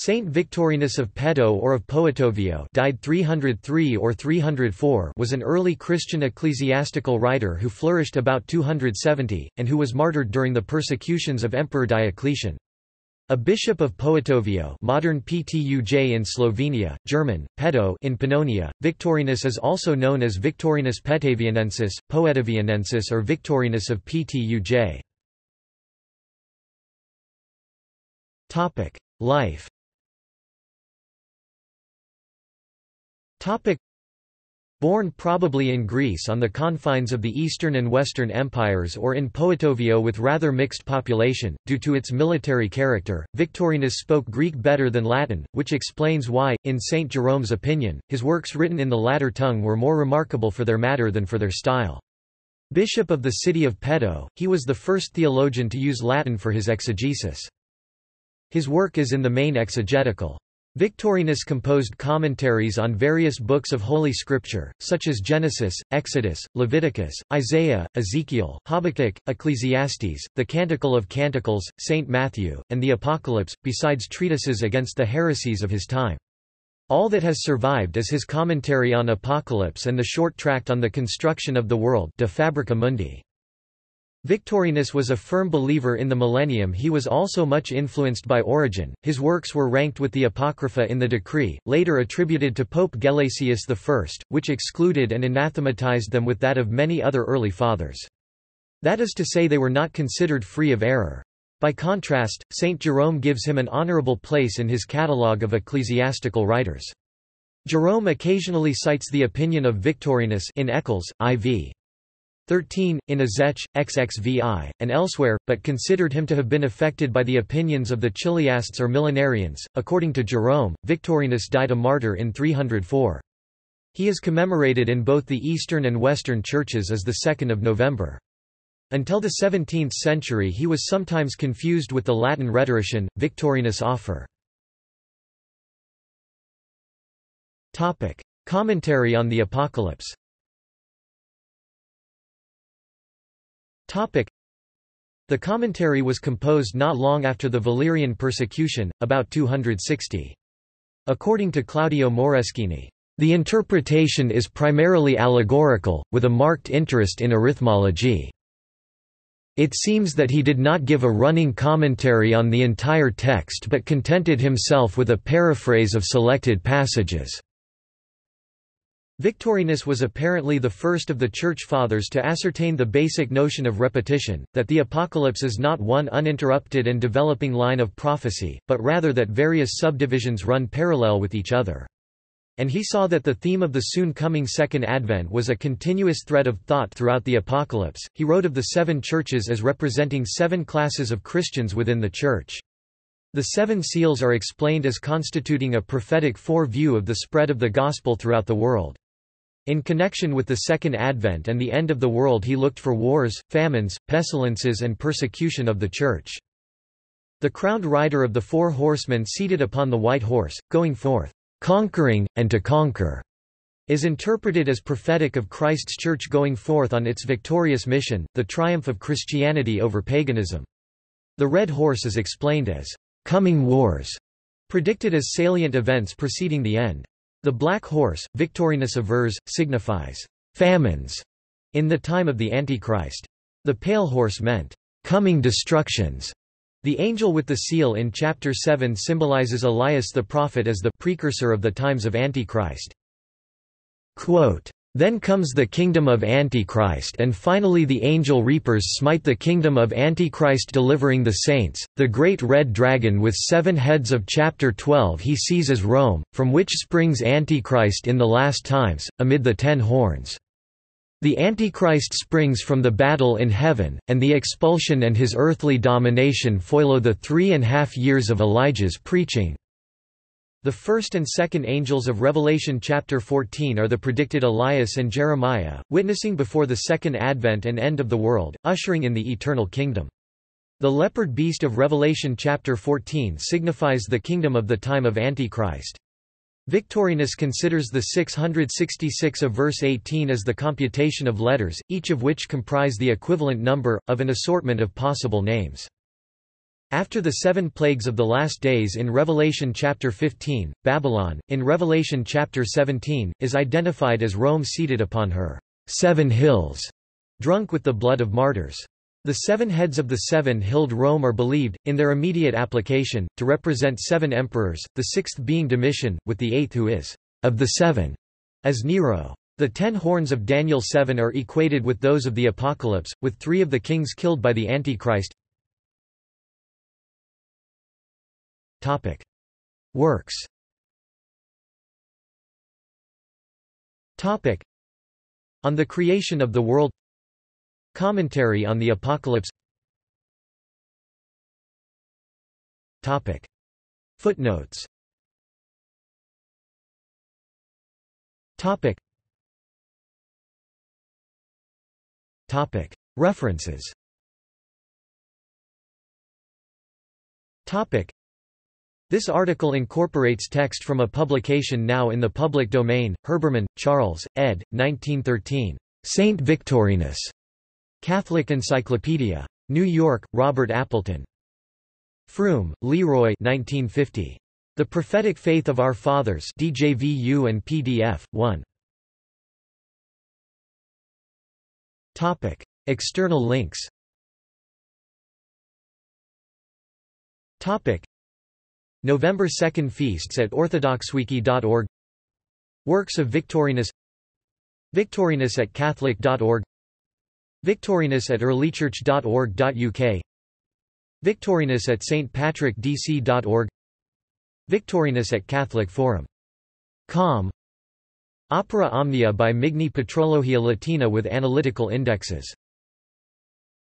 Saint Victorinus of Pettau or of Poetovio died 303 or 304 was an early Christian ecclesiastical writer who flourished about 270, and who was martyred during the persecutions of Emperor Diocletian. A bishop of Poetovio modern Ptuj in Slovenia, German, Pettau in Pannonia, Victorinus is also known as Victorinus Petavianensis, Poetavianensis or Victorinus of Ptuj. Life Born probably in Greece on the confines of the Eastern and Western empires or in Poetovio with rather mixed population, due to its military character, Victorinus spoke Greek better than Latin, which explains why, in St. Jerome's opinion, his works written in the latter tongue were more remarkable for their matter than for their style. Bishop of the city of Pettau, he was the first theologian to use Latin for his exegesis. His work is in the main exegetical. Victorinus composed commentaries on various books of Holy Scripture, such as Genesis, Exodus, Leviticus, Isaiah, Ezekiel, Habakkuk, Ecclesiastes, the Canticle of Canticles, St. Matthew, and the Apocalypse, besides treatises against the heresies of his time. All that has survived is his commentary on Apocalypse and the short tract on the construction of the world De Fabrica Mundi. Victorinus was a firm believer in the millennium he was also much influenced by Origen, his works were ranked with the Apocrypha in the decree, later attributed to Pope Gelasius I, which excluded and anathematized them with that of many other early fathers. That is to say they were not considered free of error. By contrast, St. Jerome gives him an honorable place in his catalogue of ecclesiastical writers. Jerome occasionally cites the opinion of Victorinus in Eccles, IV. 13, in Ezech, XXVI, and elsewhere, but considered him to have been affected by the opinions of the Chiliasts or millenarians. According to Jerome, Victorinus died a martyr in 304. He is commemorated in both the Eastern and Western churches as the 2nd of November. Until the 17th century he was sometimes confused with the Latin rhetorician, Victorinus Afer. Commentary on the Apocalypse The commentary was composed not long after the Valerian persecution, about 260. According to Claudio Moreschini, the interpretation is primarily allegorical, with a marked interest in arithmology. It seems that he did not give a running commentary on the entire text but contented himself with a paraphrase of selected passages. Victorinus was apparently the first of the Church Fathers to ascertain the basic notion of repetition, that the Apocalypse is not one uninterrupted and developing line of prophecy, but rather that various subdivisions run parallel with each other. And he saw that the theme of the soon coming Second Advent was a continuous thread of thought throughout the Apocalypse. He wrote of the seven churches as representing seven classes of Christians within the Church. The seven seals are explained as constituting a prophetic fore-view of the spread of the Gospel throughout the world. In connection with the Second Advent and the end of the world he looked for wars, famines, pestilences and persecution of the Church. The crowned rider of the four horsemen seated upon the white horse, going forth, conquering, and to conquer, is interpreted as prophetic of Christ's Church going forth on its victorious mission, the triumph of Christianity over paganism. The red horse is explained as coming wars, predicted as salient events preceding the end. The black horse, Victorinus avers, signifies famines in the time of the Antichrist. The pale horse meant coming destructions. The angel with the seal in chapter 7 symbolizes Elias the prophet as the precursor of the times of Antichrist. Quote, then comes the kingdom of Antichrist and finally the angel reapers smite the kingdom of Antichrist delivering the saints, the great red dragon with seven heads of chapter 12 he seizes Rome, from which springs Antichrist in the last times, amid the ten horns. The Antichrist springs from the battle in heaven, and the expulsion and his earthly domination follow the three and half years of Elijah's preaching. The first and second angels of Revelation chapter 14 are the predicted Elias and Jeremiah, witnessing before the second advent and end of the world, ushering in the eternal kingdom. The leopard beast of Revelation chapter 14 signifies the kingdom of the time of Antichrist. Victorinus considers the 666 of verse 18 as the computation of letters, each of which comprise the equivalent number, of an assortment of possible names. After the seven plagues of the last days in Revelation chapter 15, Babylon, in Revelation chapter 17, is identified as Rome seated upon her seven hills, drunk with the blood of martyrs. The seven heads of the seven-hilled Rome are believed, in their immediate application, to represent seven emperors, the sixth being Domitian, with the eighth who is of the seven, as Nero. The ten horns of Daniel 7 are equated with those of the Apocalypse, with three of the kings killed by the Antichrist. Topic. Works Topic. On the creation of the world Commentary on the Apocalypse Topic. Footnotes Topic. Topic. References Topic. This article incorporates text from a publication now in the public domain, Herbermann, Charles, ed. 1913. Saint Victorinus. Catholic Encyclopedia. New York, Robert Appleton. Froom, Leroy 1950. The Prophetic Faith of Our Fathers DJVU and PDF, 1. Topic. External links Topic. November 2nd Feasts at orthodoxwiki.org Works of Victorinus. Victorinus at catholic.org Victorinus at earlychurch.org.uk Victorinus at stpatrickdc.org Victorinus at Catholic Forum. Com. Opera Omnia by Migne Patrologia Latina with analytical indexes